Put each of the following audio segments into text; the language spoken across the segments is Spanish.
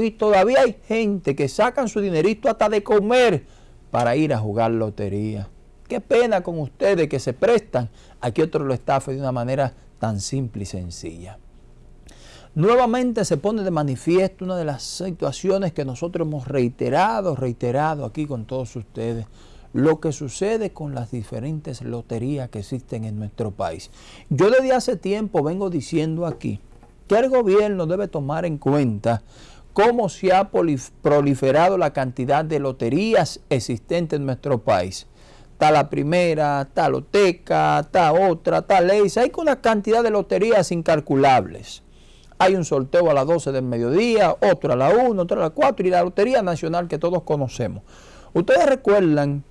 y todavía hay gente que sacan su dinerito hasta de comer para ir a jugar lotería. Qué pena con ustedes que se prestan a que otro lo estafe de una manera tan simple y sencilla. Nuevamente se pone de manifiesto una de las situaciones que nosotros hemos reiterado, reiterado aquí con todos ustedes, lo que sucede con las diferentes loterías que existen en nuestro país. Yo desde hace tiempo vengo diciendo aquí que el gobierno debe tomar en cuenta cómo se ha proliferado la cantidad de loterías existentes en nuestro país. Está la primera, está loteca, está otra, está ley. Hay una cantidad de loterías incalculables. Hay un sorteo a las 12 del mediodía, otro a la 1, otro a las 4 y la Lotería Nacional que todos conocemos. Ustedes recuerdan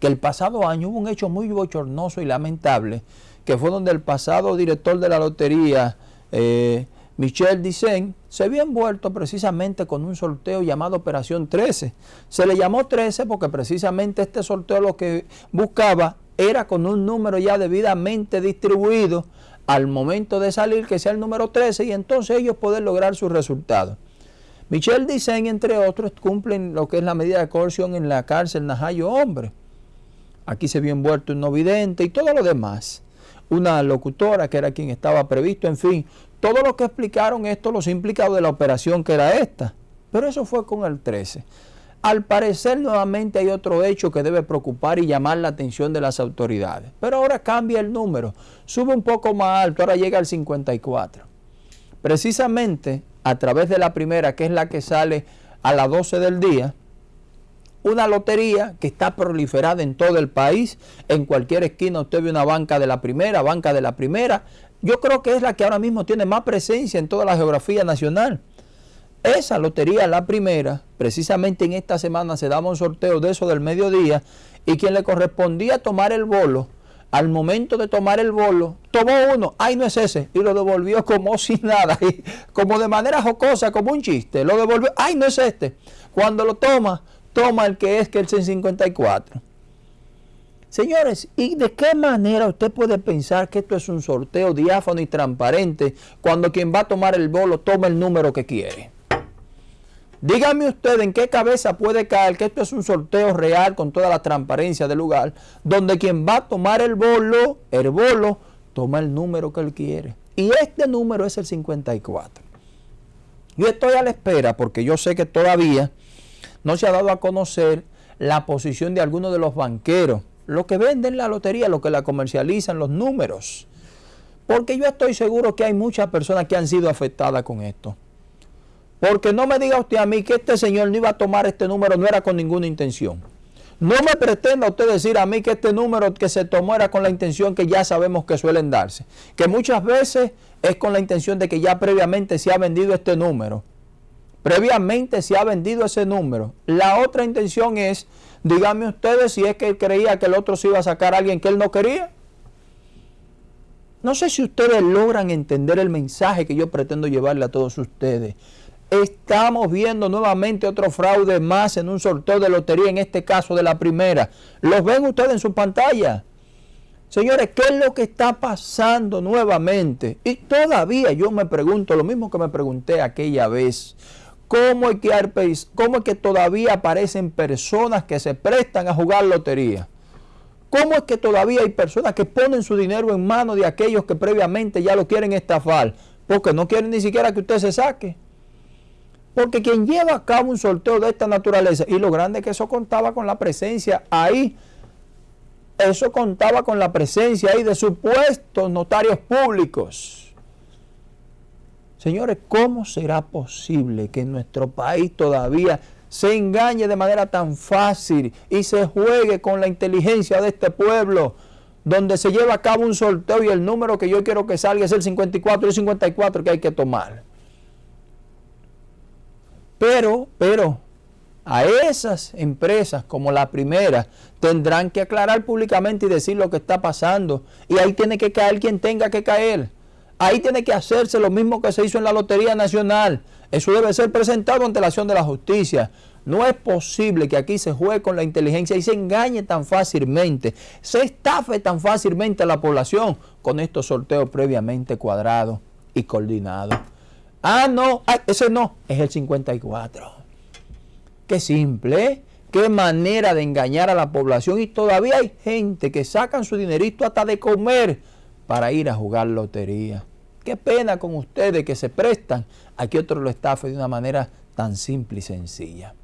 que el pasado año hubo un hecho muy bochornoso y lamentable, que fue donde el pasado director de la lotería, eh, Michel Dicen, se había envuelto precisamente con un sorteo llamado Operación 13. Se le llamó 13 porque precisamente este sorteo lo que buscaba era con un número ya debidamente distribuido al momento de salir que sea el número 13 y entonces ellos poder lograr sus resultados. Michel Dicen, entre otros, cumplen lo que es la medida de coerción en la cárcel Najayo Hombre. Aquí se vio envuelto un no vidente y todo lo demás. Una locutora que era quien estaba previsto, en fin, todo lo que explicaron esto, los implicados de la operación que era esta. Pero eso fue con el 13. Al parecer nuevamente hay otro hecho que debe preocupar y llamar la atención de las autoridades. Pero ahora cambia el número, sube un poco más alto, ahora llega al 54. Precisamente a través de la primera, que es la que sale a las 12 del día, una lotería que está proliferada en todo el país, en cualquier esquina usted ve una banca de la primera, banca de la primera, yo creo que es la que ahora mismo tiene más presencia en toda la geografía nacional. Esa lotería, la primera, precisamente en esta semana se daba un sorteo de eso del mediodía y quien le correspondía tomar el bolo, al momento de tomar el bolo, tomó uno, ay no es ese, y lo devolvió como sin nada, y como de manera jocosa, como un chiste, lo devolvió, ay no es este. Cuando lo toma, toma el que es que el C54. Señores, ¿y de qué manera usted puede pensar que esto es un sorteo diáfano y transparente cuando quien va a tomar el bolo toma el número que quiere? Dígame usted en qué cabeza puede caer que esto es un sorteo real con toda la transparencia del lugar, donde quien va a tomar el bolo, el bolo, toma el número que él quiere. Y este número es el 54. Yo estoy a la espera porque yo sé que todavía no se ha dado a conocer la posición de algunos de los banqueros, los que venden la lotería, los que la comercializan, los números. Porque yo estoy seguro que hay muchas personas que han sido afectadas con esto. Porque no me diga usted a mí que este señor no iba a tomar este número, no era con ninguna intención. No me pretenda usted decir a mí que este número que se tomó era con la intención que ya sabemos que suelen darse. Que muchas veces es con la intención de que ya previamente se ha vendido este número. Previamente se ha vendido ese número. La otra intención es, díganme ustedes si es que creía que el otro se iba a sacar a alguien que él no quería. No sé si ustedes logran entender el mensaje que yo pretendo llevarle a todos ustedes. Estamos viendo nuevamente otro fraude más en un sorteo de lotería, en este caso de la primera. ¿Los ven ustedes en su pantalla? Señores, ¿qué es lo que está pasando nuevamente? Y todavía yo me pregunto lo mismo que me pregunté aquella vez. ¿Cómo es que, cómo es que todavía aparecen personas que se prestan a jugar lotería? ¿Cómo es que todavía hay personas que ponen su dinero en manos de aquellos que previamente ya lo quieren estafar? Porque no quieren ni siquiera que usted se saque. Porque quien lleva a cabo un sorteo de esta naturaleza, y lo grande es que eso contaba con la presencia ahí, eso contaba con la presencia ahí de supuestos notarios públicos. Señores, ¿cómo será posible que nuestro país todavía se engañe de manera tan fácil y se juegue con la inteligencia de este pueblo, donde se lleva a cabo un sorteo y el número que yo quiero que salga es el 54 y el 54 que hay que tomar? Pero, pero, a esas empresas como la primera tendrán que aclarar públicamente y decir lo que está pasando. Y ahí tiene que caer quien tenga que caer. Ahí tiene que hacerse lo mismo que se hizo en la Lotería Nacional. Eso debe ser presentado ante la acción de la justicia. No es posible que aquí se juegue con la inteligencia y se engañe tan fácilmente, se estafe tan fácilmente a la población con estos sorteos previamente cuadrados y coordinados. Ah, no, ah, ese no, es el 54. Qué simple, ¿eh? qué manera de engañar a la población y todavía hay gente que sacan su dinerito hasta de comer para ir a jugar lotería. Qué pena con ustedes que se prestan a que otro lo estafe de una manera tan simple y sencilla.